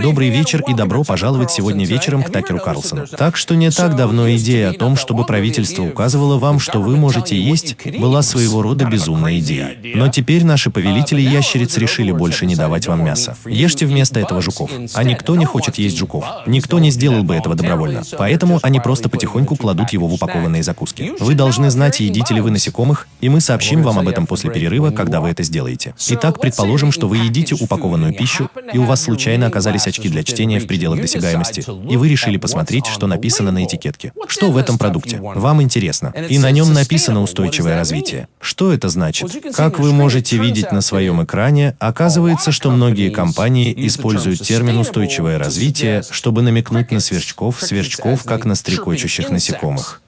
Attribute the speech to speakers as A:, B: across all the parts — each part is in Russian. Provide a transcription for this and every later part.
A: Добрый вечер и добро пожаловать сегодня вечером к Такеру Карлсону. Так что не так давно идея о том, чтобы правительство указывало вам, что вы можете есть, была своего рода безумной идеей. Но теперь наши повелители ящериц решили больше не давать вам мясо. Ешьте вместо этого жуков. А никто не хочет есть жуков. Никто не сделал бы этого добровольно. Поэтому они просто потихоньку кладут его в упакованные закуски. Вы должны знать, едите ли вы насекомых, и мы сообщим вам об этом после перерыва, когда вы это сделаете. Итак, предположим, что вы едите упакованную пищу, и у вас случайно оказались очки для чтения в пределах досягаемости, и вы решили посмотреть, что написано на этикетке. Что в этом продукте? Вам интересно. И на нем написано «устойчивое развитие». Что это значит? Как вы можете видеть на своем экране, оказывается, что многие компании используют термин «устойчивое развитие», чтобы намекнуть на сверчков, сверчков как на стрекочущих насекомых.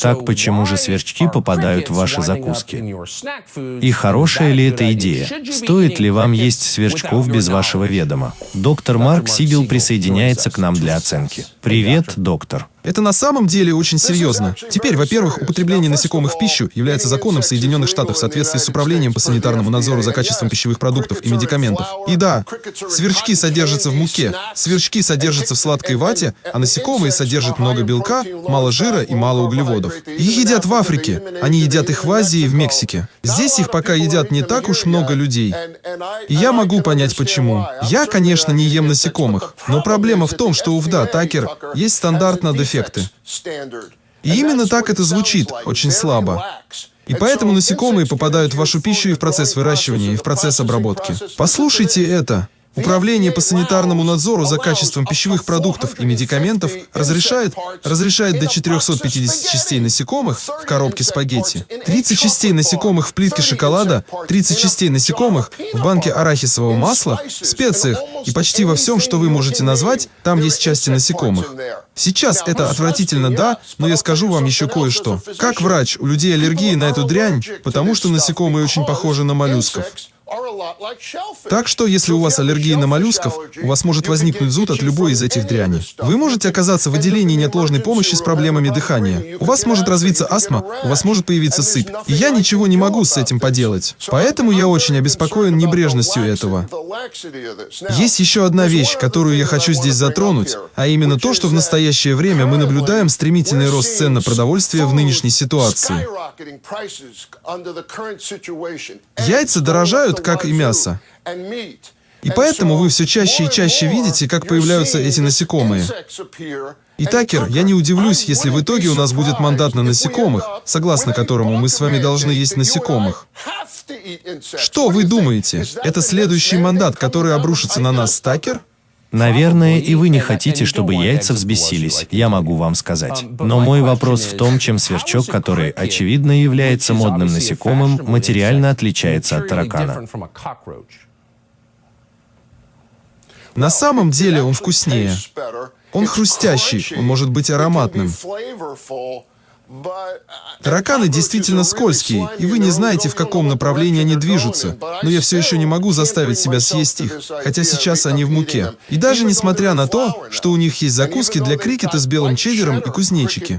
A: Так почему же сверчки попадают в ваши закуски? И хорошая ли эта идея? Стоит ли вам есть сверчков без вашего ведома? Доктор Марк Сигел присоединяется к нам для оценки. Привет, доктор.
B: Это на самом деле очень серьезно. Теперь, во-первых, употребление насекомых в пищу является законом в Соединенных Штатах в соответствии с Управлением по санитарному надзору за качеством пищевых продуктов и медикаментов. И да, сверчки содержатся в муке, сверчки содержатся в сладкой вате, а насекомые содержат много белка, мало жира и мало углеводов. Их едят в Африке, они едят их в Азии и в Мексике. Здесь их пока едят не так уж много людей. И я могу понять почему. Я, конечно, не ем насекомых, но проблема в том, что у Вда Такер есть стандартно дефицит эффекты. И именно так это звучит, очень слабо. И поэтому насекомые попадают в вашу пищу и в процесс выращивания, и в процесс обработки. Послушайте это. Управление по санитарному надзору за качеством пищевых продуктов и медикаментов разрешает, разрешает до 450 частей насекомых в коробке спагетти, 30 частей насекомых в плитке шоколада, 30 частей насекомых в банке арахисового масла, в специях и почти во всем, что вы можете назвать, там есть части насекомых. Сейчас это отвратительно, да, но я скажу вам еще кое-что. Как врач, у людей аллергии на эту дрянь, потому что насекомые очень похожи на моллюсков. Так что, если у вас аллергия на моллюсков, у вас может возникнуть зуд от любой из этих дряни. Вы можете оказаться в отделении неотложной помощи с проблемами дыхания. У вас может развиться астма, у вас может появиться сыпь. И я ничего не могу с этим поделать. Поэтому я очень обеспокоен небрежностью этого. Есть еще одна вещь, которую я хочу здесь затронуть, а именно то, что в настоящее время мы наблюдаем стремительный рост цен на продовольствие в нынешней ситуации. Яйца дорожают, как и мясо. И поэтому вы все чаще и чаще видите, как появляются эти насекомые. И Такер, я не удивлюсь, если в итоге у нас будет мандат на насекомых, согласно которому мы с вами должны есть насекомых. Что вы думаете? Это следующий мандат, который обрушится на нас, Такер?
A: Наверное, и вы не хотите, чтобы яйца взбесились, я могу вам сказать. Но мой вопрос в том, чем сверчок, который, очевидно, является модным насекомым, материально отличается от таракана.
B: На самом деле он вкуснее. Он хрустящий, он может быть ароматным. Тараканы действительно скользкие, и вы не знаете, в каком направлении они движутся, но я все еще не могу заставить себя съесть их, хотя сейчас они в муке. И даже несмотря на то, что у них есть закуски для крикета с белым чеддером и кузнечики.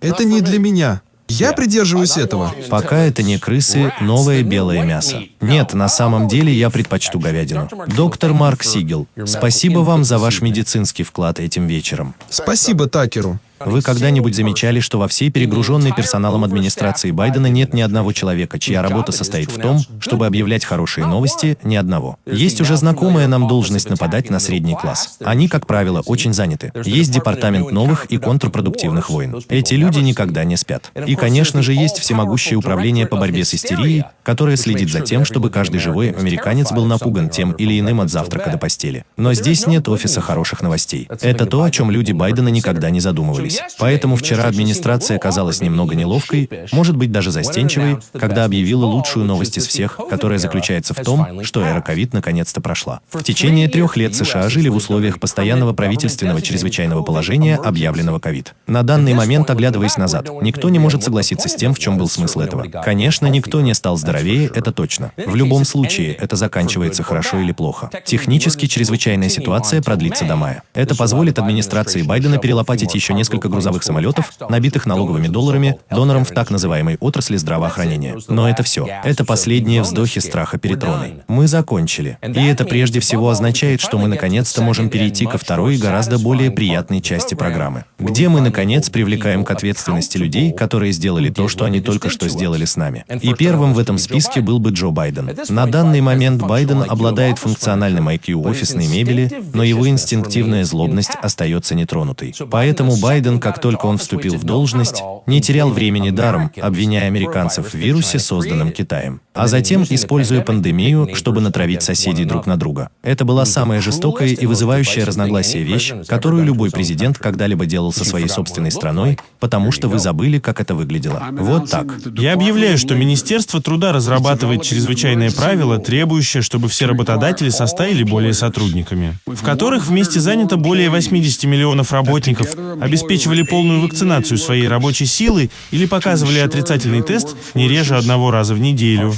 B: Это не для меня. Я придерживаюсь этого.
A: Пока это не крысы, новое белое мясо. Нет, на самом деле я предпочту говядину. Доктор Марк Сигел, спасибо вам за ваш медицинский вклад этим вечером.
B: Спасибо Такеру.
A: Вы когда-нибудь замечали, что во всей перегруженной персоналом администрации Байдена нет ни одного человека, чья работа состоит в том, чтобы объявлять хорошие новости, ни одного. Есть уже знакомая нам должность нападать на средний класс. Они, как правило, очень заняты. Есть департамент новых и контрпродуктивных войн. Эти люди никогда не спят. И, конечно же, есть всемогущее управление по борьбе с истерией, которое следит за тем, чтобы каждый живой американец был напуган тем или иным от завтрака до постели. Но здесь нет офиса хороших новостей. Это то, о чем люди Байдена никогда не задумывались случилось. Поэтому вчера администрация казалась немного неловкой, может быть даже застенчивой, когда объявила лучшую новость из всех, которая заключается в том, что эра ковид наконец-то прошла. В течение трех лет США жили в условиях постоянного правительственного чрезвычайного положения, объявленного ковид. На данный момент, оглядываясь назад, никто не может согласиться с тем, в чем был смысл этого. Конечно, никто не стал здоровее, это точно. В любом случае, это заканчивается хорошо или плохо. Технически чрезвычайная ситуация продлится до мая. Это позволит администрации Байдена перелопатить еще несколько несколько грузовых самолетов, набитых налоговыми долларами, донором в так называемой отрасли здравоохранения. Но это все. Это последние вздохи страха перед троной. Мы закончили. И это прежде всего означает, что мы наконец-то можем перейти ко второй гораздо более приятной части программы, где мы наконец привлекаем к ответственности людей, которые сделали то, что они только что сделали с нами. И первым в этом списке был бы Джо Байден. На данный момент Байден обладает функциональным IQ офисной мебели, но его инстинктивная злобность остается нетронутой. Поэтому Байден, как только он вступил в должность, не терял времени даром, обвиняя американцев в вирусе, созданном Китаем, а затем используя пандемию, чтобы натравить соседей друг на друга. Это была самая жестокая и вызывающая разногласия вещь, которую любой президент когда-либо делал со своей собственной страной, потому что вы забыли, как это выглядело. Вот так.
C: Я объявляю, что Министерство труда разрабатывает чрезвычайное правило, требующее, чтобы все работодатели составили более сотрудниками, в которых вместе занято более 80 миллионов работников, обеспечивали полную вакцинацию своей рабочей силы или показывали отрицательный тест не реже одного раза в неделю.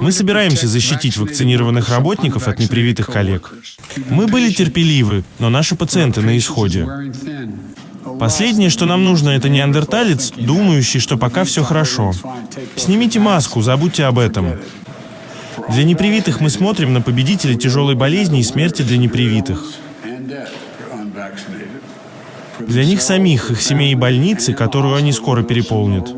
C: Мы собираемся защитить вакцинированных работников от непривитых коллег. Мы были терпеливы, но наши пациенты на исходе. Последнее, что нам нужно, это неандерталец, думающий, что пока все хорошо. Снимите маску, забудьте об этом. Для непривитых мы смотрим на победителя тяжелой болезни и смерти для непривитых. Для них самих, их семей и больницы, которую они скоро переполнят.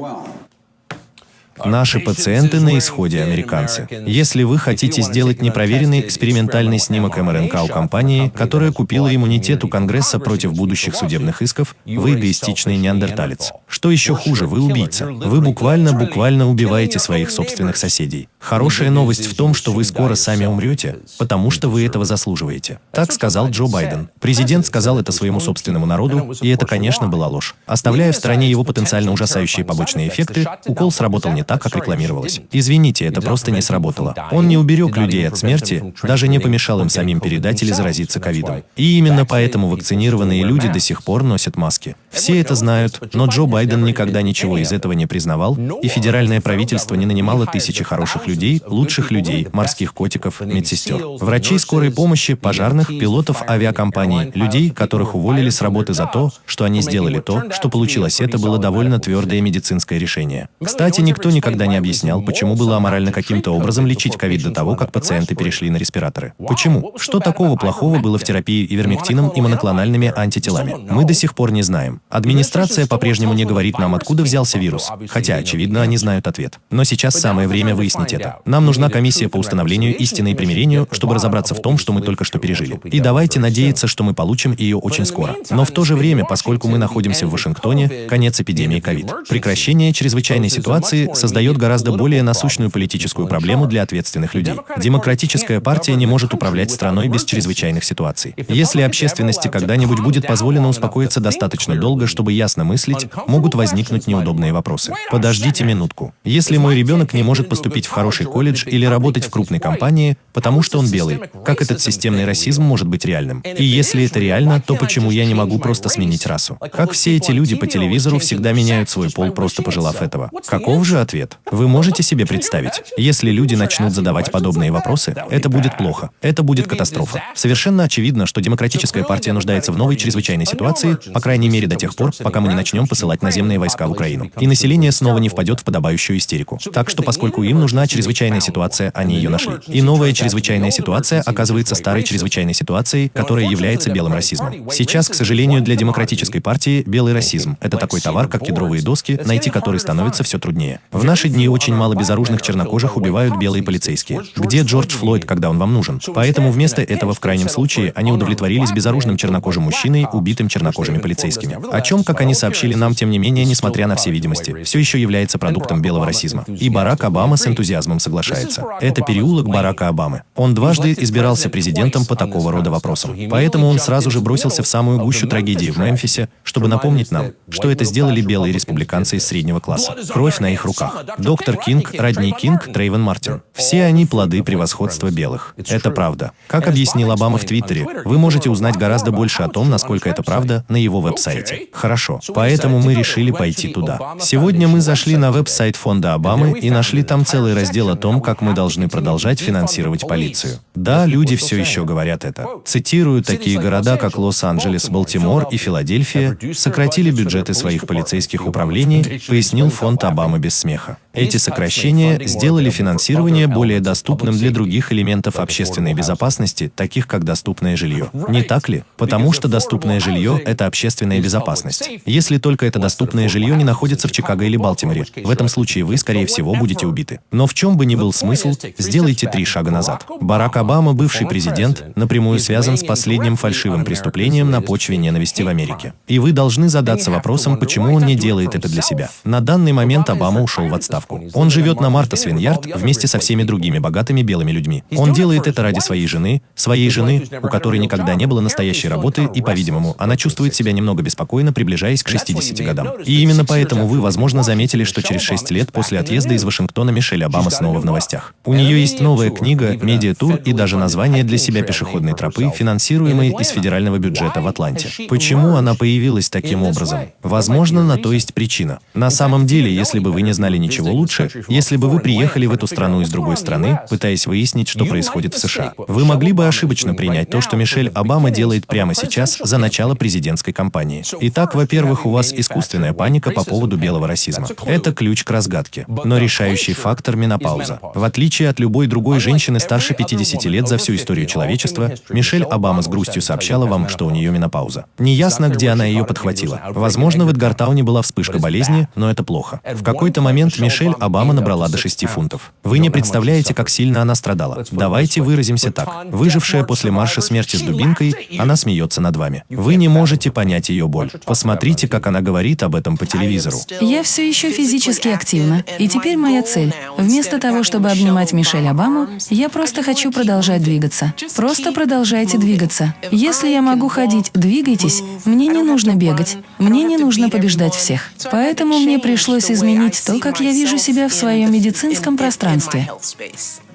A: Наши пациенты на исходе американцы. Если вы хотите сделать непроверенный экспериментальный снимок МРНК у компании, которая купила иммунитет у Конгресса против будущих судебных исков, вы эгоистичный неандерталец. Что еще хуже, вы убийца. Вы буквально-буквально убиваете своих собственных соседей. Хорошая новость в том, что вы скоро сами умрете, потому что вы этого заслуживаете. Так сказал Джо Байден. Президент сказал это своему собственному народу, и это, конечно, была ложь. Оставляя в стороне его потенциально ужасающие побочные эффекты, укол сработал не так, как рекламировалось. Извините, это просто не сработало. Он не уберег людей от смерти, даже не помешал им самим передать или заразиться ковидом. И именно поэтому вакцинированные люди до сих пор носят маски. Все это знают, но Джо Байден никогда ничего из этого не признавал, и федеральное правительство не нанимало тысячи хороших людей, лучших людей, морских котиков, медсестер, врачей скорой помощи, пожарных, пилотов авиакомпаний, людей, которых уволили с работы за то, что они сделали то, что получилось. Это было довольно твердое медицинское решение. Кстати, никто никогда не объяснял, почему было аморально каким-то образом лечить ковид до того, как пациенты перешли на респираторы. Почему? Что такого плохого было в терапии ивермектином и моноклональными антителами? Мы до сих пор не знаем. Администрация по-прежнему не говорит нам, откуда взялся вирус, хотя, очевидно, они знают ответ. Но сейчас самое время выяснить это. Нам нужна комиссия по установлению истины и примирению, чтобы разобраться в том, что мы только что пережили. И давайте надеяться, что мы получим ее очень скоро. Но в то же время, поскольку мы находимся в Вашингтоне, конец эпидемии ковид. Прекращение чрезвычайной ситуации создает гораздо более насущную политическую проблему для ответственных людей. Демократическая партия не может управлять страной без чрезвычайных ситуаций. Если общественности когда-нибудь будет позволено успокоиться достаточно долго, чтобы ясно мыслить, могут возникнуть неудобные вопросы. Подождите минутку. Если мой ребенок не может поступить в хороший колледж или работать в крупной компании, потому что он белый, как этот системный расизм может быть реальным? И если это реально, то почему я не могу просто сменить расу? Как все эти люди по телевизору всегда меняют свой пол, просто пожелав этого? Каков же ответ? Вы можете себе представить, если люди начнут задавать подобные вопросы, это будет плохо. Это будет катастрофа. Совершенно очевидно, что демократическая партия нуждается в новой чрезвычайной ситуации, по крайней мере до тех пор, пока мы не начнем посылать наземные войска в Украину. И население снова не впадет в подобающую истерику. Так что, поскольку им нужна чрезвычайная ситуация, они ее нашли. И новая чрезвычайная ситуация оказывается старой чрезвычайной ситуацией, которая является белым расизмом. Сейчас, к сожалению, для демократической партии белый расизм – это такой товар, как кедровые доски, найти который становится все труднее. В наши дни очень мало безоружных чернокожих убивают белые полицейские. Где Джордж Флойд, когда он вам нужен? Поэтому вместо этого, в крайнем случае, они удовлетворились безоружным чернокожим мужчиной, убитым чернокожими полицейскими. О чем, как они сообщили нам, тем не менее, несмотря на все видимости, все еще является продуктом белого расизма. И Барак Обама с энтузиазмом соглашается. Это переулок Барака Обамы. Он дважды избирался президентом по такого рода вопросам. Поэтому он сразу же бросился в самую гущу трагедии в Мемфисе, чтобы напомнить нам, что это сделали белые республиканцы из среднего класса. Кровь на их руках. Доктор Кинг, Родни Кинг, Трейвен Мартин. Все они плоды превосходства белых. Это правда. Как объяснил Обама в Твиттере, вы можете узнать гораздо больше о том, насколько это правда, на его веб-сайте. Хорошо. Поэтому мы решили пойти туда. Сегодня мы зашли на веб-сайт фонда Обамы и нашли там целый раздел о том, как мы должны продолжать финансировать полицию. Да, люди все еще говорят это. Цитирую, такие города, как Лос-Анджелес, Балтимор и Филадельфия, сократили бюджеты своих полицейских управлений, пояснил фонд Обамы без смеха. Эти сокращения сделали финансирование более доступным для других элементов общественной безопасности, таких как доступное жилье. Не так ли? Потому что доступное жилье – это общественная безопасность. Если только это доступное жилье не находится в Чикаго или Балтиморе, в этом случае вы, скорее всего, будете убиты. Но в чем бы ни был смысл, сделайте три шага назад. Барак Обама, бывший президент, напрямую связан с последним фальшивым преступлением на почве ненависти в Америке. И вы должны задаться вопросом, почему он не делает это для себя. На данный момент Обама ушел в отставку отставку. Он живет на Марта Свиньярд вместе со всеми другими богатыми белыми людьми. Он делает это ради своей жены, своей жены, у которой никогда не было настоящей работы, и, по-видимому, она чувствует себя немного беспокойно, приближаясь к 60 годам. И именно поэтому вы, возможно, заметили, что через 6 лет после отъезда из Вашингтона Мишель Обама снова в новостях. У нее есть новая книга, медиатур и даже название для себя пешеходной тропы, финансируемой из федерального бюджета в Атланте. Почему она появилась таким образом? Возможно, на то есть причина. На самом деле, если бы вы не знали ничего лучше, если бы вы приехали в эту страну из другой страны, пытаясь выяснить, что происходит в США. Вы могли бы ошибочно принять то, что Мишель Обама делает прямо сейчас за начало президентской кампании. Итак, во-первых, у вас искусственная паника по поводу белого расизма. Это ключ к разгадке. Но решающий фактор – менопауза. В отличие от любой другой женщины старше 50 лет за всю историю человечества, Мишель Обама с грустью сообщала вам, что у нее менопауза. Неясно, где она ее подхватила. Возможно, в Эдгартауне была вспышка болезни, но это плохо. В какой-то момент Мишель Обама набрала до 6 фунтов. Вы не представляете, как сильно она страдала. Давайте выразимся так. Выжившая после марша смерти с дубинкой, она смеется над вами. Вы не можете понять ее боль. Посмотрите, как она говорит об этом по телевизору.
D: Я все еще физически активна. И теперь моя цель. Вместо того, чтобы обнимать Мишель Обаму, я просто хочу продолжать двигаться. Просто продолжайте двигаться. Если я могу ходить, двигайтесь. Мне не нужно бегать. Мне не нужно побеждать всех. Поэтому мне пришлось изменить то, как я вижу себя в своем медицинском пространстве.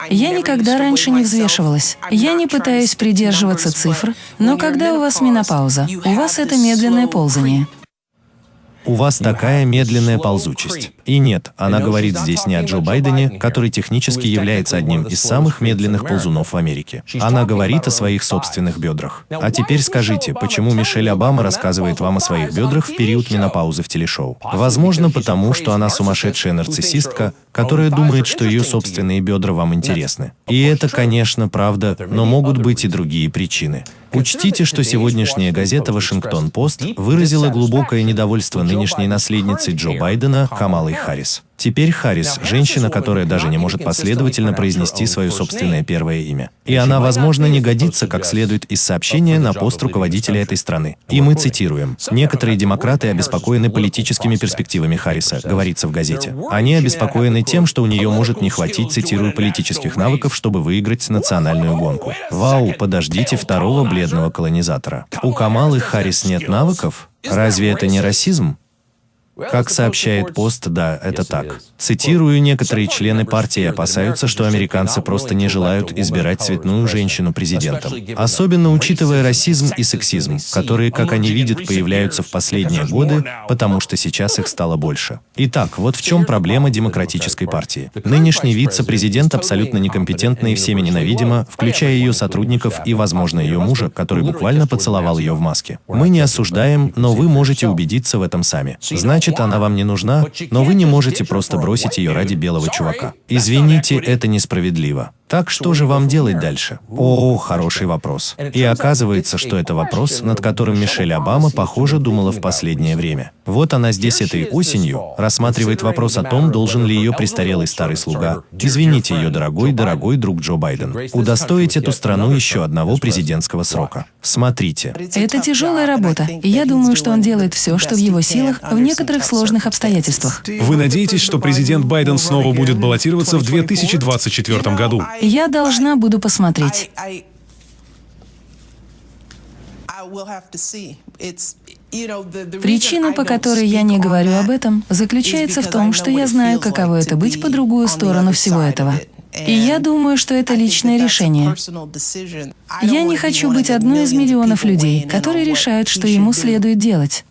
D: Я никогда раньше не взвешивалась. Я не пытаюсь придерживаться цифр, но когда у вас менопауза, у вас это медленное ползание.
A: У вас такая медленная ползучесть. И нет, она говорит здесь не о Джо Байдене, который технически является одним из самых медленных ползунов в Америке. Она говорит о своих собственных бедрах. А теперь скажите, почему Мишель Обама рассказывает вам о своих бедрах в период менопаузы в телешоу? Возможно, потому что она сумасшедшая нарциссистка, которая думает, что ее собственные бедра вам интересны. И это, конечно, правда, но могут быть и другие причины. Учтите, что сегодняшняя газета «Вашингтон-Пост» выразила глубокое недовольство нынешней наследницей Джо Байдена Камалой Харрис. Теперь Харрис – женщина, которая даже не может последовательно произнести свое собственное первое имя. И она, возможно, не годится как следует из сообщения на пост руководителя этой страны. И мы цитируем. «Некоторые демократы обеспокоены политическими перспективами Харриса», говорится в газете. Они обеспокоены тем, что у нее может не хватить, цитирую, политических навыков, чтобы выиграть национальную гонку. Вау, подождите второго бледного колонизатора. У Камалы Харрис нет навыков? Разве это не расизм? Как сообщает пост, да, это так. Цитирую, некоторые члены партии опасаются, что американцы просто не желают избирать цветную женщину президентом. Особенно учитывая расизм и сексизм, которые, как они видят, появляются в последние годы, потому что сейчас их стало больше. Итак, вот в чем проблема демократической партии. Нынешний вице-президент абсолютно некомпетентна и всеми ненавидима, включая ее сотрудников и, возможно, ее мужа, который буквально поцеловал ее в маске. Мы не осуждаем, но вы можете убедиться в этом сами. Значит, Значит, она вам не нужна, но вы не можете просто бросить ее ради белого чувака. Извините, это несправедливо. Так что же вам делать дальше? О, хороший вопрос. И оказывается, что это вопрос, над которым Мишель Обама, похоже, думала в последнее время. Вот она здесь этой осенью рассматривает вопрос о том, должен ли ее престарелый старый слуга, извините ее дорогой, дорогой друг Джо Байден, удостоить эту страну еще одного президентского срока. Смотрите.
D: Это тяжелая работа, и я думаю, что он делает все, что в его силах в некоторых сложных обстоятельствах.
E: Вы надеетесь, что президент Байден снова будет баллотироваться в 2024 году?
D: Я должна буду посмотреть. Причина, по которой я не говорю об этом, заключается в том, что я знаю, каково это быть по другую сторону всего этого. И я думаю, что это личное решение. Я не хочу быть одной из миллионов людей, которые решают, что ему следует делать.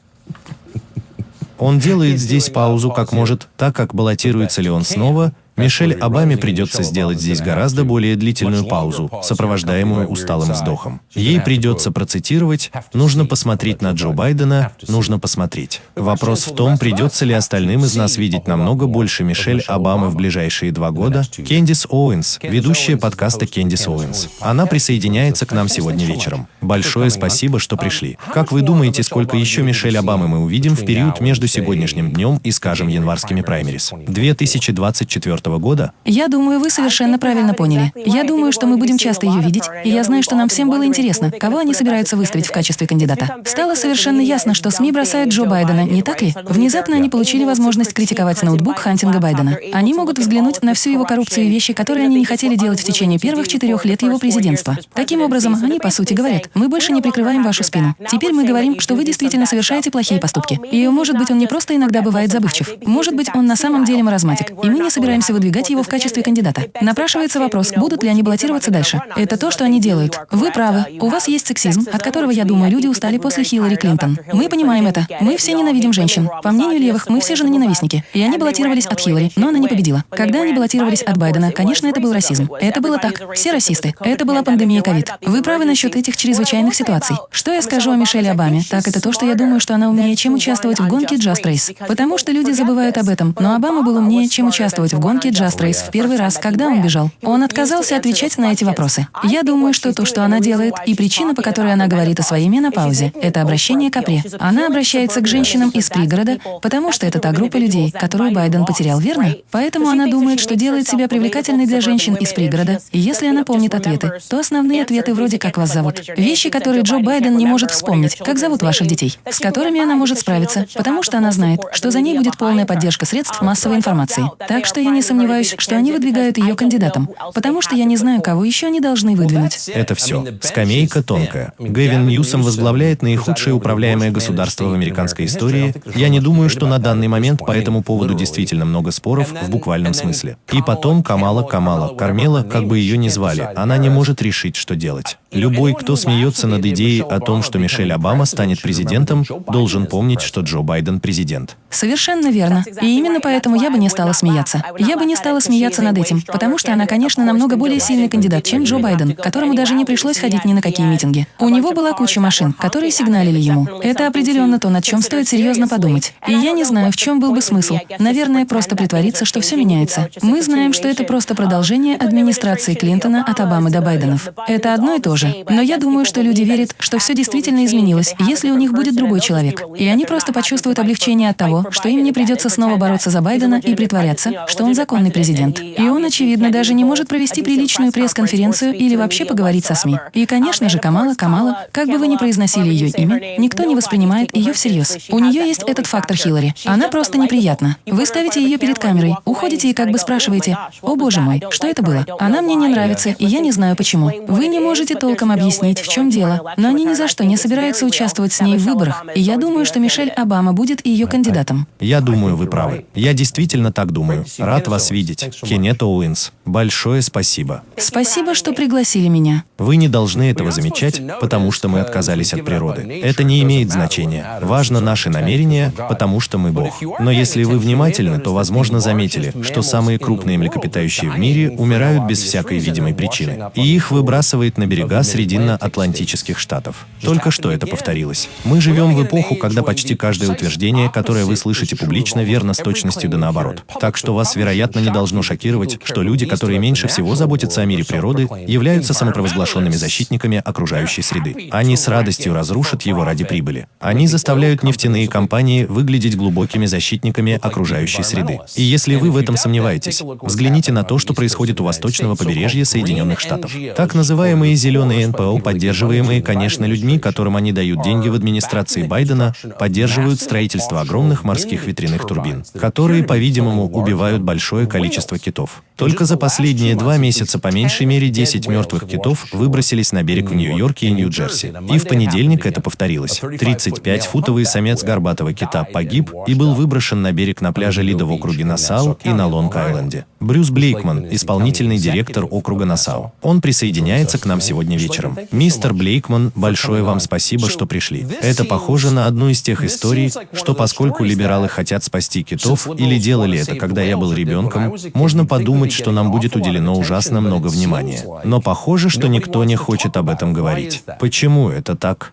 A: Он делает здесь паузу как может, так как баллотируется ли он снова, Мишель Обаме придется сделать здесь гораздо более длительную паузу, сопровождаемую усталым вздохом. Ей придется процитировать «Нужно посмотреть на Джо Байдена, нужно посмотреть». Вопрос в том, придется ли остальным из нас видеть намного больше Мишель Обамы в ближайшие два года. Кендис Оуэнс, ведущая подкаста Кендис Оуэнс. Она присоединяется к нам сегодня вечером. Большое спасибо, что пришли. Как вы думаете, сколько еще Мишель Обамы мы увидим в период между сегодняшним днем и, скажем, январскими праймериз? 2024 года?
D: Я думаю, вы совершенно правильно поняли. Я думаю, что мы будем часто ее видеть, и я знаю, что нам всем было интересно, кого они собираются выставить в качестве кандидата. Стало совершенно ясно, что СМИ бросают Джо Байдена, не так ли? Внезапно они получили возможность критиковать ноутбук Хантинга Байдена. Они могут взглянуть на всю его коррупцию и вещи, которые они не хотели делать в течение первых четырех лет его президентства. Таким образом, они, по сути, говорят, мы больше не прикрываем вашу спину. Теперь мы говорим, что вы действительно совершаете плохие поступки. И, может быть, он не просто иногда бывает забывчив. Может быть, он на самом деле маразматик. И мы не собираемся выдвигать его в качестве кандидата. Напрашивается вопрос, будут ли они баллотироваться дальше. Это то, что они делают. Вы правы. У вас есть сексизм, от которого, я думаю, люди устали после Хиллари Клинтон. Мы понимаем это. Мы все ненавидим женщин. По мнению левых, мы все же ненавистники. И они баллотировались от Хиллари, но она не победила. Когда они баллотировались от Байдена, конечно, это был расизм. Это было так. Все расисты. Это была пандемия ковид. Вы правы насчет этих чрезвычайных ситуаций. Что я скажу о Мишеле Обаме, так это то, что я думаю, что она умнее, чем участвовать в гонке Just Race. Потому что люди забывают об этом, но Обама был умнее, чем участвовать в гонке Just Race в первый раз, когда он бежал. Он отказался отвечать на эти вопросы. Я думаю, что то, что она делает, и причина, по которой она говорит о своей менопаузе, это обращение к опре. Она обращается к женщинам из пригорода, потому что это та группа людей, которую Байден потерял, верно? Поэтому она думает, что делает себя привлекательной для женщин из пригорода. И если она помнит ответы, то основные ответы вроде «как вас зовут». Вещи, которые Джо Байден не может вспомнить, как зовут ваших детей, с которыми она может справиться, потому что она знает, что за ней будет полная поддержка средств массовой информации. Так что я не сомневаюсь, что они выдвигают ее кандидатом, потому что я не знаю, кого еще они должны выдвинуть.
A: Это все. Скамейка тонкая. Гэвин Ньюсом возглавляет наихудшее управляемое государство в американской истории. Я не думаю, что на данный момент по этому поводу действительно много споров в буквальном смысле. И потом Камала Камала, Кармела, как бы ее ни звали, она не может решить, что делать. Любой, кто смеется над идеей о том, что Мишель Обама станет президентом, должен помнить, что Джо Байден президент.
D: Совершенно верно. И именно поэтому я бы не стала смеяться. Я бы не стала смеяться над этим, потому что она, конечно, намного более сильный кандидат, чем Джо Байден, которому даже не пришлось ходить ни на какие митинги. У него была куча машин, которые сигналили ему. Это определенно то, над чем стоит серьезно подумать. И я не знаю, в чем был бы смысл. Наверное, просто притвориться, что все меняется. Мы знаем, что это просто продолжение администрации Клинтона от Обамы до Байденов. Это одно и то же. Но я думаю, что люди верят, что все действительно изменилось, если у них будет другой человек. И они просто почувствуют облегчение от того, что им не придется снова бороться за Байдена и притворяться, что он законный президент. И он, очевидно, даже не может провести приличную пресс-конференцию или вообще поговорить со СМИ. И, конечно же, Камала, Камала, как бы вы ни произносили ее имя, никто не воспринимает ее всерьез. У нее есть этот фактор Хиллари. Она просто неприятна. Вы ставите ее перед камерой, уходите и как бы спрашиваете, «О боже мой, что это было? Она мне не нравится, и я не знаю почему». Вы не можете толком объяснить, в чем дело, но они ни за что не собираются участвовать с ней в выборах, и я думаю, что Мишель Обама будет ее кандидатом.
A: Я думаю, вы правы. Я действительно так думаю. Рад вас видеть. Кеннет Оуэнс. Большое спасибо.
D: Спасибо, что пригласили меня.
A: Вы не должны этого замечать, потому что мы отказались от природы. Это не имеет значения. Важно наши намерения, потому что мы Бог. Но если вы внимательны, то, возможно, заметили, что самые крупные млекопитающие в мире умирают без всякой видимой причины. И их выбрасывает на берега Срединно-Атлантических штатов. Только что это повторилось. Мы живем в эпоху, когда почти каждое утверждение, которое вы слышите публично, верно с точностью да наоборот. Так что вас, вероятно, не должно шокировать, что люди, которые меньше всего заботятся о мире природы, являются самопровозглашенными защитниками окружающей среды. Они с радостью разрушат его ради прибыли. Они заставляют нефтяные компании выглядеть глубокими защитниками окружающей среды. И если вы в этом сомневаетесь, взгляните на то, что происходит у восточного побережья Соединенных Штатов. Так называемые зеленые НПО, поддерживаемые, конечно, людьми, которым они дают деньги в администрации Байдена, поддерживают строительство огромных морских ветряных турбин, которые, по-видимому, убивают большое количество китов. Только за последние два месяца по меньшей мере 10 мертвых китов выбросились на берег в Нью-Йорке и Нью-Джерси. И в понедельник это повторилось. 35-футовый самец горбатого кита погиб и был выброшен на берег на пляже Лида в округе Нассау и на Лонг-Айленде. Брюс Блейкман, исполнительный директор округа Нассау. Он присоединяется к нам сегодня вечером. Мистер Блейкман, большое вам спасибо, что пришли. Это похоже на одну из тех историй, что поскольку либералы хотят спасти китов или делали это, когда я был ребенком, можно подумать, что нам будет уделено ужасно много внимания. Но похоже, что никто не хочет об этом говорить. Почему это так?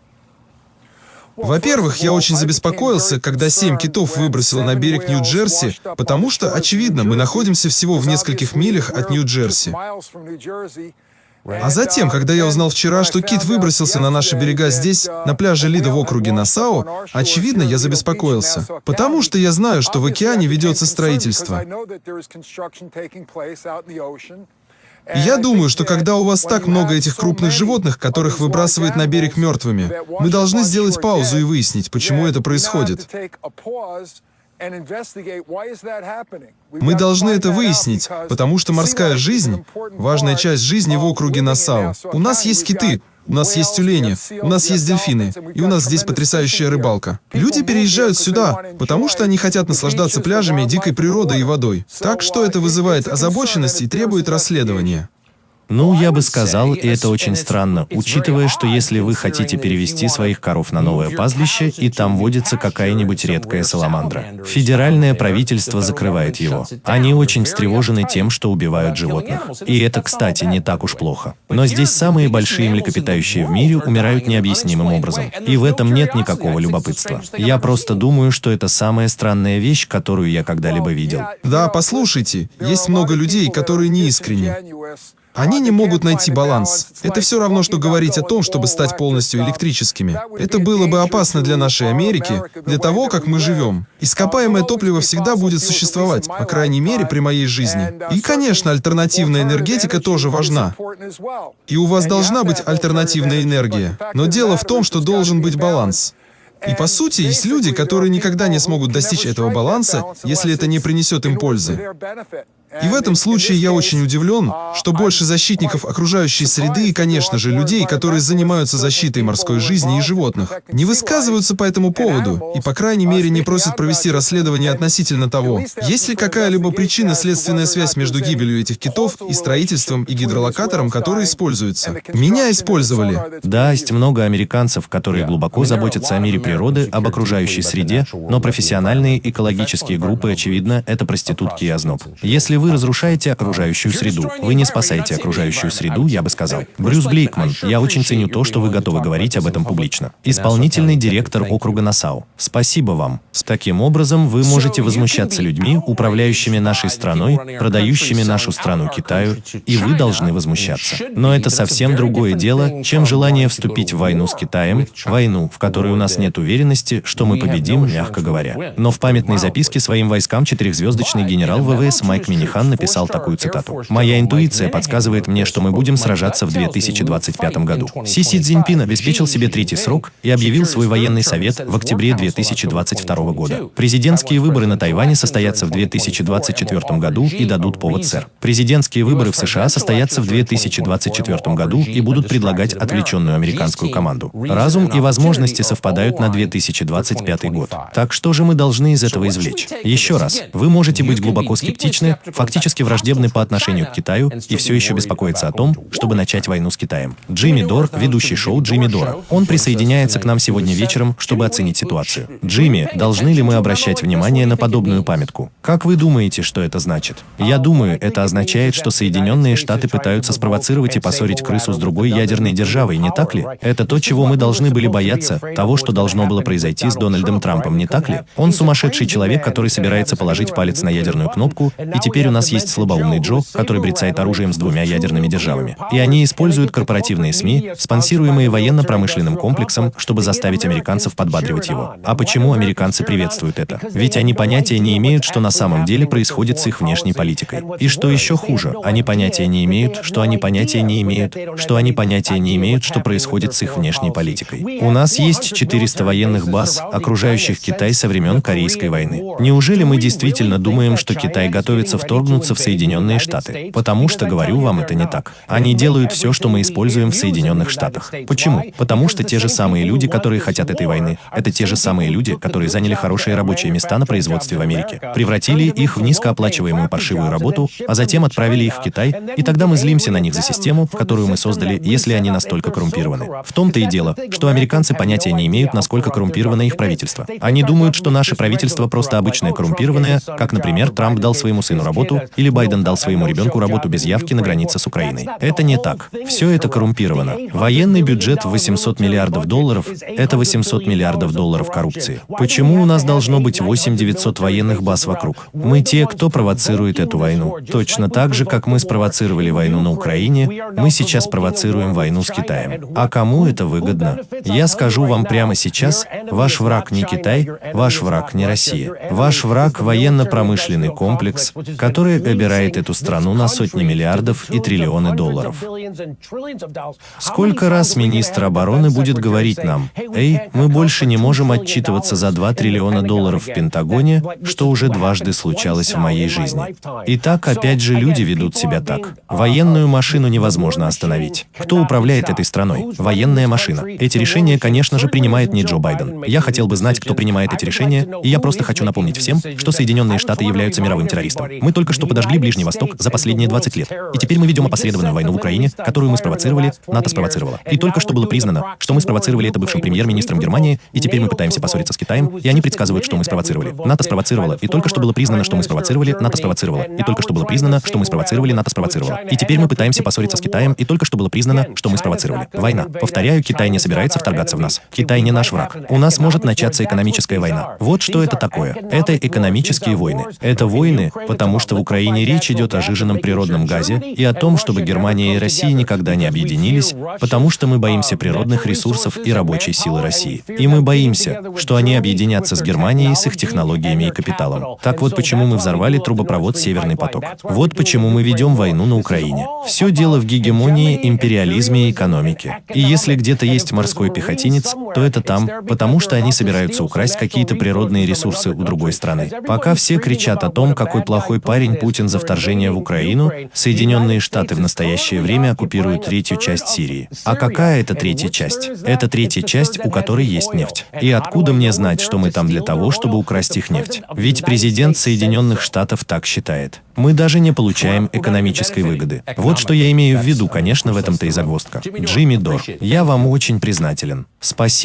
B: Во-первых, я очень забеспокоился, когда семь китов выбросило на берег Нью-Джерси, потому что, очевидно, мы находимся всего в нескольких милях от Нью-Джерси. А затем, когда я узнал вчера, что кит выбросился на наши берега здесь, на пляже Лида в округе Насау, очевидно, я забеспокоился. Потому что я знаю, что в океане ведется строительство. И я думаю, что когда у вас так много этих крупных животных, которых выбрасывает на берег мертвыми, мы должны сделать паузу и выяснить, почему это происходит. Мы должны это выяснить, потому что морская жизнь — важная часть жизни в округе Нассау. У нас есть киты, у нас есть тюлени, у нас есть дельфины, и у нас здесь потрясающая рыбалка. Люди переезжают сюда, потому что они хотят наслаждаться пляжами, дикой природой и водой. Так что это вызывает озабоченность и требует расследования.
A: Ну, я бы сказал, и это очень странно, учитывая, что если вы хотите перевести своих коров на новое пастбище, и там водится какая-нибудь редкая саламандра, федеральное правительство закрывает его. Они очень встревожены тем, что убивают животных. И это, кстати, не так уж плохо. Но здесь самые большие млекопитающие в мире умирают необъяснимым образом. И в этом нет никакого любопытства. Я просто думаю, что это самая странная вещь, которую я когда-либо видел.
B: Да, послушайте, есть много людей, которые не искренни. Они не могут найти баланс. Это все равно, что говорить о том, чтобы стать полностью электрическими. Это было бы опасно для нашей Америки, для того, как мы живем. Ископаемое топливо всегда будет существовать, по крайней мере, при моей жизни. И, конечно, альтернативная энергетика тоже важна. И у вас должна быть альтернативная энергия. Но дело в том, что должен быть баланс. И по сути, есть люди, которые никогда не смогут достичь этого баланса, если это не принесет им пользы. И в этом случае я очень удивлен, что больше защитников окружающей среды и, конечно же, людей, которые занимаются защитой морской жизни и животных, не высказываются по этому поводу и, по крайней мере, не просят провести расследование относительно того, есть ли какая-либо причинно-следственная связь между гибелью этих китов и строительством и гидролокатором, который используется. Меня использовали.
A: Да, есть много американцев, которые глубоко заботятся о мире природы, об окружающей среде, но профессиональные экологические группы, очевидно, это проститутки и озноб. Если вы разрушаете окружающую среду, вы не спасаете окружающую среду, я бы сказал. Брюс Блейкман, я очень ценю то, что вы готовы говорить об этом публично. Исполнительный директор округа Насау. Спасибо вам. Таким образом, вы можете возмущаться людьми, управляющими нашей страной, продающими нашу страну Китаю, и вы должны возмущаться. Но это совсем другое дело, чем желание вступить в войну с Китаем, войну, в которой у нас нет уверенности, что мы победим, мягко говоря. Но в памятной записке своим войскам четырехзвездочный генерал ВВС Майк Минихан написал такую цитату. «Моя интуиция подсказывает мне, что мы будем сражаться в 2025 году». Си Си Цзиньпин обеспечил себе третий срок и объявил свой военный совет в октябре 2022 года. Президентские выборы на Тайване состоятся в 2024 году и дадут повод сэр. Президентские выборы в США состоятся в 2024 году и будут предлагать отвлеченную американскую команду. Разум и возможности совпадают на 2025 год. Так что же мы должны из этого извлечь? Еще раз, вы можете быть глубоко скептичны, фактически враждебны по отношению к Китаю и все еще беспокоиться о том, чтобы начать войну с Китаем. Джимми Дор, ведущий шоу Джимми Дора. Он присоединяется к нам сегодня вечером, чтобы оценить ситуацию. Джимми, должны ли мы обращать внимание на подобную памятку? Как вы думаете, что это значит? Я думаю, это означает, что Соединенные Штаты пытаются спровоцировать и поссорить крысу с другой ядерной державой, не так ли? Это то, чего мы должны были бояться, того, что должно было произойти с Дональдом Трампом, не так ли? Он сумасшедший человек, который собирается положить палец на ядерную кнопку, и теперь у нас есть слабоумный Джо, который брецает оружием с двумя ядерными державами. И они используют корпоративные СМИ, спонсируемые военно-промышленным комплексом, чтобы заставить американцев подбадривать его. А почему американцы приветствуют это? Ведь они понятия не имеют, что на самом деле происходит с их внешней политикой. И что еще хуже, они понятия не имеют, что они понятия не имеют, что они понятия не имеют, что происходит с их внешней политикой. У нас есть 400 военных баз, окружающих Китай со времен Корейской войны. Неужели мы действительно думаем, что Китай готовится в том, вторгнуться в Соединенные Штаты. Потому что, говорю вам, это не так. Они делают все, что мы используем в Соединенных Штатах. Почему? Потому что те же самые люди, которые хотят этой войны, это те же самые люди, которые заняли хорошие рабочие места на производстве в Америке, превратили их в низкооплачиваемую паршивую работу, а затем отправили их в Китай, и тогда мы злимся на них за систему, которую мы создали, если они настолько коррумпированы. В том-то и дело, что американцы понятия не имеют, насколько коррумпировано их правительство. Они думают, что наше правительство просто обычное коррумпированное, как, например, Трамп дал своему сыну работу, или Байден дал своему ребенку работу без явки на границе с Украиной. Это не так. Все это коррумпировано. Военный бюджет в 800 миллиардов долларов – это 800 миллиардов долларов коррупции. Почему у нас должно быть 8-900 военных баз вокруг? Мы те, кто провоцирует эту войну. Точно так же, как мы спровоцировали войну на Украине, мы сейчас провоцируем войну с Китаем. А кому это выгодно? Я скажу вам прямо сейчас, ваш враг не Китай, ваш враг не Россия. Ваш враг – военно-промышленный комплекс, который обирает эту страну на сотни миллиардов и триллионы долларов. Сколько раз министр обороны будет говорить нам, «Эй, мы больше не можем отчитываться за 2 триллиона долларов в Пентагоне, что уже дважды случалось в моей жизни». И так опять же люди ведут себя так. Военную машину невозможно остановить. Кто управляет этой страной? Военная машина. Эти решения, конечно же, принимает не Джо Байден. Я хотел бы знать, кто принимает эти решения, и я просто хочу напомнить всем, что Соединенные Штаты являются мировым террористом. Мы только что подожгли Ближний Восток за последние 20 лет. И теперь мы ведем опосредованную войну в Украине, которую мы спровоцировали, НАТО спровоцировало. И только что было признано, что мы спровоцировали это бывшим премьер-министром Германии, и теперь мы пытаемся поссориться с Китаем, и они предсказывают, что мы спровоцировали. НАТО спровоцировало, и только что было признано, что мы спровоцировали, НАТО спровоцировало. И только что было признано, что мы спровоцировали, НАТО спровоцировало. И теперь мы пытаемся поссориться с Китаем, и только что было признано, что мы спровоцировали. Война. Повторяю, Китай не собирается вторгаться в нас. Китай не наш враг. У нас может начаться экономическая война. Вот что это такое. Это экономические войны. Это войны, потому что в Украине речь идет о жиженном природном газе и о том, чтобы Германия и Россия никогда не объединились, потому что мы боимся природных ресурсов и рабочей силы России. И мы боимся, что они объединятся с Германией с их технологиями и капиталом. Так вот почему мы взорвали трубопровод «Северный поток». Вот почему мы ведем войну на Украине. Все дело в гегемонии, империализме и экономике. И если где-то есть морской пехотинец, то это там, потому что они собираются украсть какие-то природные ресурсы у другой страны. Пока все кричат о том, какой плохой парень Путин за вторжение в Украину, Соединенные Штаты в настоящее время оккупируют третью часть Сирии. А какая это третья часть? Это третья часть, у которой есть нефть. И откуда мне знать, что мы там для того, чтобы украсть их нефть? Ведь президент Соединенных Штатов так считает. Мы даже не получаем экономической выгоды. Вот что я имею в виду, конечно, в этом-то и загвоздка. Джимми Дор, я вам очень признателен. Спасибо.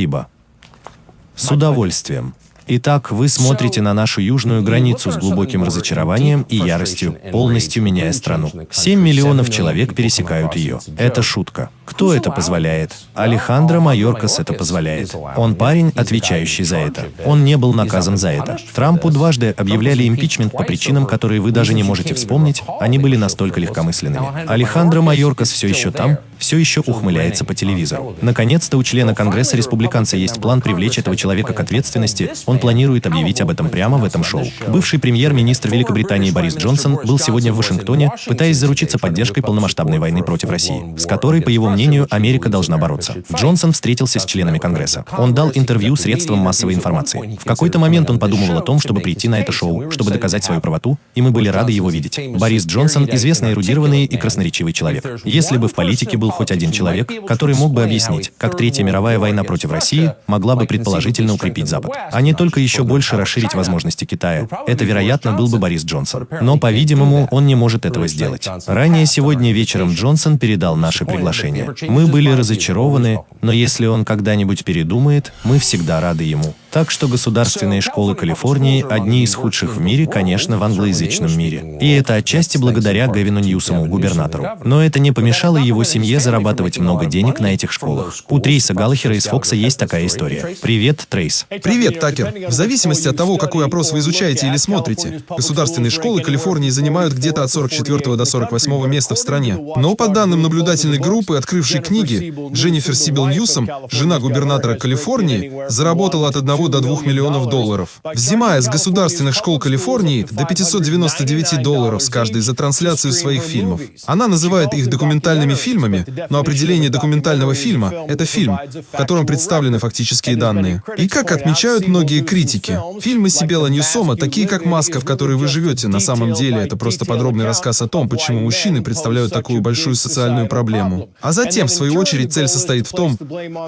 A: С удовольствием. Итак, вы смотрите на нашу южную границу с глубоким разочарованием и яростью, полностью меняя страну. 7 миллионов человек пересекают ее. Это шутка. Кто это позволяет? Алехандро Майоркас это позволяет. Он парень, отвечающий за это. Он не был наказан за это. Трампу дважды объявляли импичмент по причинам, которые вы даже не можете вспомнить, они были настолько легкомысленными. Алехандро Майоркас все еще там, все еще ухмыляется по телевизору. Наконец-то у члена Конгресса республиканца есть план привлечь этого человека к ответственности, он планирует объявить об этом прямо в этом шоу. Бывший премьер-министр Великобритании Борис Джонсон был сегодня в Вашингтоне, пытаясь заручиться поддержкой полномасштабной войны против России, с которой, по его мнению, Америка должна бороться. Джонсон встретился с членами Конгресса. Он дал интервью средствам массовой информации. В какой-то момент он подумывал о том, чтобы прийти на это шоу, чтобы доказать свою правоту, и мы были рады его видеть. Борис Джонсон – известный эрудированный и красноречивый человек. Если бы в политике был хоть один человек, который мог бы объяснить, как Третья мировая война против России могла бы предположительно укрепить Запад, а не только еще больше расширить возможности Китая. Это, вероятно, был бы Борис Джонсон. Но, по-видимому, он не может этого сделать. Ранее сегодня вечером Джонсон передал наше приглашение. Мы были разочарованы, но если он когда-нибудь передумает, мы всегда рады ему. Так что государственные школы Калифорнии одни из худших в мире, конечно, в англоязычном мире. И это отчасти благодаря Гавину Ньюсому, губернатору. Но это не помешало его семье зарабатывать много денег на этих школах. У Трейса Галлахера из Фокса есть такая история. Привет, Трейс.
B: Привет, Такер. В зависимости от того, какой опрос вы изучаете или смотрите, государственные школы Калифорнии занимают где-то от 44 до 48 места в стране. Но по данным наблюдательной группы, открывшей книги, Дженнифер Сибил Ньюсом, жена губернатора Калифорнии, заработала от 1 1 до 2 миллионов долларов. Взимая с государственных школ Калифорнии до 599 долларов с каждой за трансляцию своих фильмов. Она называет их документальными фильмами, но определение документального фильма — это фильм, в котором представлены фактические данные. И как отмечают многие критики, фильмы Сибела Ньюсома, такие как «Маска, в которой вы живете», на самом деле это просто подробный рассказ о том, почему мужчины представляют такую большую социальную проблему. А затем, в свою очередь, цель состоит в том,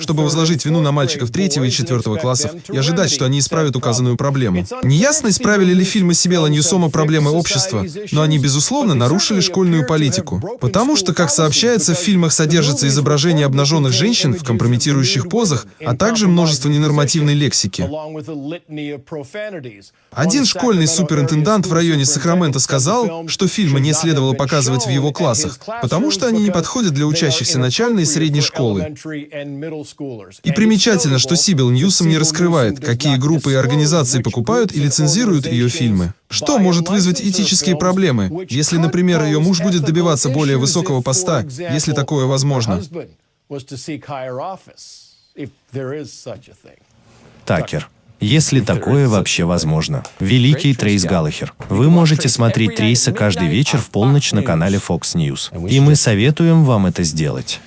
B: чтобы возложить вину на мальчиков третьего и четвертого классов и ожидать, что они исправят указанную проблему. Неясно, исправили ли фильмы Сибела Ньюсома проблемы общества, но они, безусловно, нарушили школьную политику. Потому что, как сообщается, в фильмах содержится изображение обнаженных женщин в компрометирующих позах, а также множество ненормативной лексики. Один школьный суперинтендант в районе Сакраменто сказал, что фильмы не следовало показывать в его классах, потому что они не подходят для учащихся начальной и средней школы. И примечательно, что Сибил Ньюсом не раскрывает, какие группы и организации покупают и лицензируют ее фильмы. Что может вызвать этические проблемы, если, например, ее муж будет добиваться более высокого поста, если такое возможно?
A: Такер. Если такое вообще возможно. Великий Трейс Галлахер. Вы можете смотреть Трейса каждый вечер в полночь на канале Fox News. И мы советуем вам это сделать.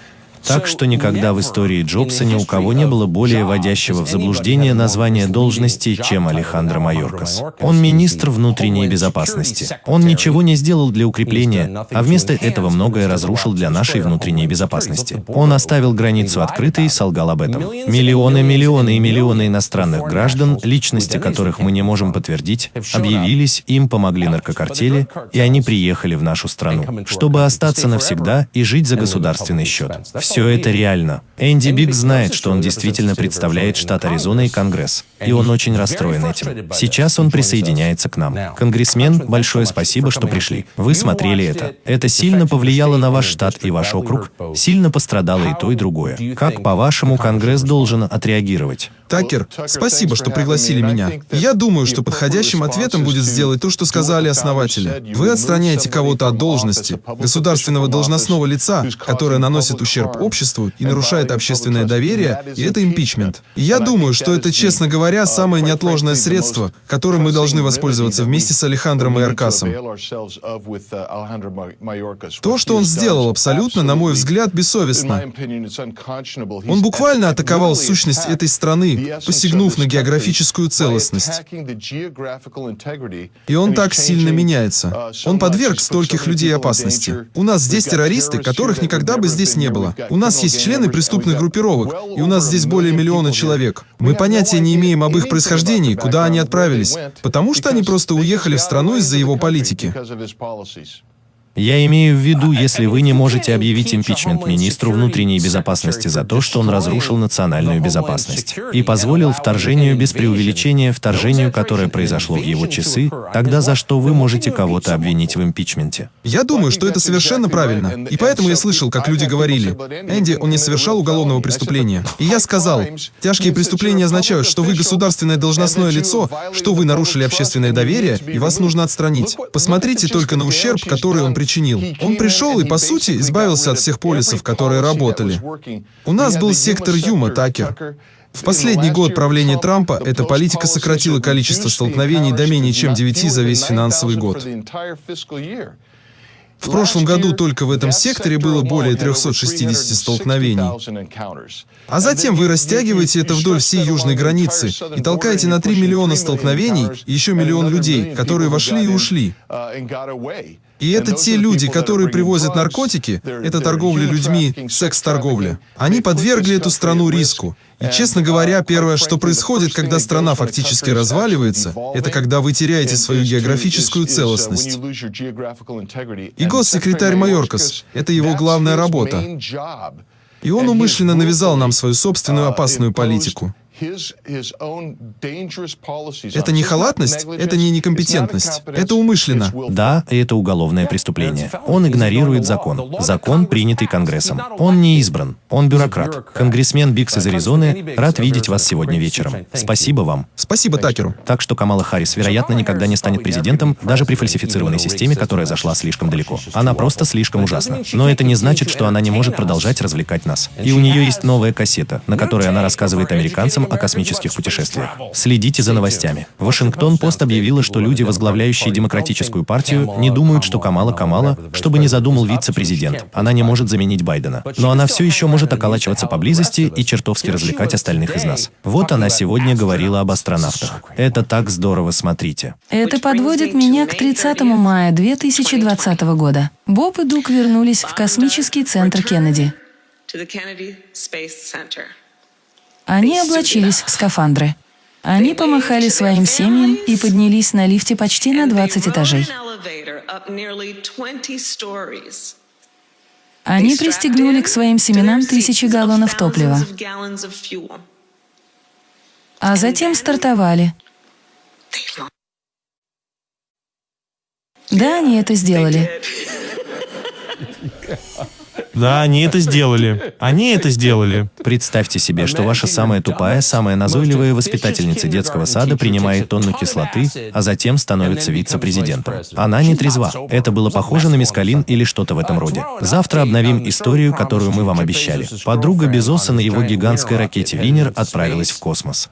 A: Так что никогда в истории Джобса ни у кого не было более вводящего в заблуждение названия должности, чем Алехандро Майоркас. Он министр внутренней безопасности. Он ничего не сделал для укрепления, а вместо этого многое разрушил для нашей внутренней безопасности. Он оставил границу открытой и солгал об этом. Миллионы, миллионы и миллионы иностранных граждан, личности которых мы не можем подтвердить, объявились, им помогли наркокартели, и они приехали в нашу страну, чтобы остаться навсегда и жить за государственный счет. Все это реально. Энди Биг знает, что он действительно представляет штат Аризона и Конгресс. И он очень расстроен этим. Сейчас он присоединяется к нам. Конгрессмен, большое спасибо, что пришли. Вы смотрели это. Это сильно повлияло на ваш штат и ваш округ. Сильно пострадало и то, и другое. Как, по-вашему, Конгресс должен отреагировать?
B: Такер, спасибо, что пригласили меня. Я думаю, что подходящим ответом будет сделать то, что сказали основатели. Вы отстраняете кого-то от должности, государственного должностного лица, которое наносит ущерб обществу и нарушает общественное доверие, и это импичмент. И я думаю, что это, честно говоря, самое неотложное средство, которым мы должны воспользоваться вместе с Алехандром и Аркасом. То, что он сделал, абсолютно, на мой взгляд, бессовестно. Он буквально атаковал сущность этой страны, посягнув на географическую целостность. И он так сильно меняется. Он подверг стольких людей опасности. У нас здесь террористы, которых никогда бы здесь не было. У нас есть члены преступных группировок, и у нас здесь более миллиона человек. Мы понятия не имеем об их происхождении, куда они отправились, потому что они просто уехали в страну из-за его политики.
A: Я имею в виду, если вы не можете объявить импичмент министру внутренней безопасности за то, что он разрушил национальную безопасность и позволил вторжению без преувеличения вторжению, которое произошло в его часы, тогда за что вы можете кого-то обвинить в импичменте?
B: Я думаю, что это совершенно правильно. И поэтому я слышал, как люди говорили, Энди, он не совершал уголовного преступления. И я сказал, тяжкие преступления означают, что вы государственное должностное лицо, что вы нарушили общественное доверие, и вас нужно отстранить. Посмотрите только на ущерб, который он причинил причинил. Он пришел и, по сути, избавился от всех полисов, которые работали. У нас был сектор Юма, Такер. В последний год правления Трампа эта политика сократила количество столкновений до менее чем 9 за весь финансовый год. В прошлом году только в этом секторе было более 360 столкновений. А затем вы растягиваете это вдоль всей южной границы и толкаете на 3 миллиона столкновений и еще миллион людей, которые вошли и ушли. И это те люди, которые привозят наркотики, это торговля людьми, секс-торговля. Они подвергли эту страну риску. И, честно говоря, первое, что происходит, когда страна фактически разваливается, это когда вы теряете свою географическую целостность. И госсекретарь Майоркас — это его главная работа. И он умышленно навязал нам свою собственную опасную политику. Это не халатность, это не некомпетентность, это умышленно.
A: Да, это уголовное преступление. Он игнорирует закон. Закон, принятый Конгрессом. Он не избран. Он бюрократ. Конгрессмен Бикс из Аризоны, рад видеть вас сегодня вечером. Спасибо вам.
B: Спасибо Такеру.
A: Так что Камала Харрис, вероятно, никогда не станет президентом, даже при фальсифицированной системе, которая зашла слишком далеко. Она просто слишком ужасна. Но это не значит, что она не может продолжать развлекать нас. И у нее есть новая кассета, на которой она рассказывает американцам о космических путешествиях. Следите за новостями. Вашингтон-Пост объявила, что люди, возглавляющие Демократическую партию, не думают, что Камала Камала, чтобы не задумал вице-президент. Она не может заменить Байдена. Но она все еще может околачиваться поблизости и чертовски развлекать остальных из нас. Вот она сегодня говорила об астронавтах. Это так здорово, смотрите.
D: Это подводит меня к 30 мая 2020 года. Боб и Дук вернулись в космический центр Кеннеди. Они облачились в скафандры. Они помахали своим семьям и поднялись на лифте почти на 20 этажей. Они пристегнули к своим семенам тысячи галлонов топлива, а затем стартовали. Да, они это сделали.
C: Да, они это сделали. Они это сделали.
A: Представьте себе, что ваша самая тупая, самая назойливая воспитательница детского сада принимает тонну кислоты, а затем становится вице-президентом. Она не трезва. Это было похоже на мискалин или что-то в этом роде. Завтра обновим историю, которую мы вам обещали. Подруга Безоса на его гигантской ракете «Винер» отправилась в космос.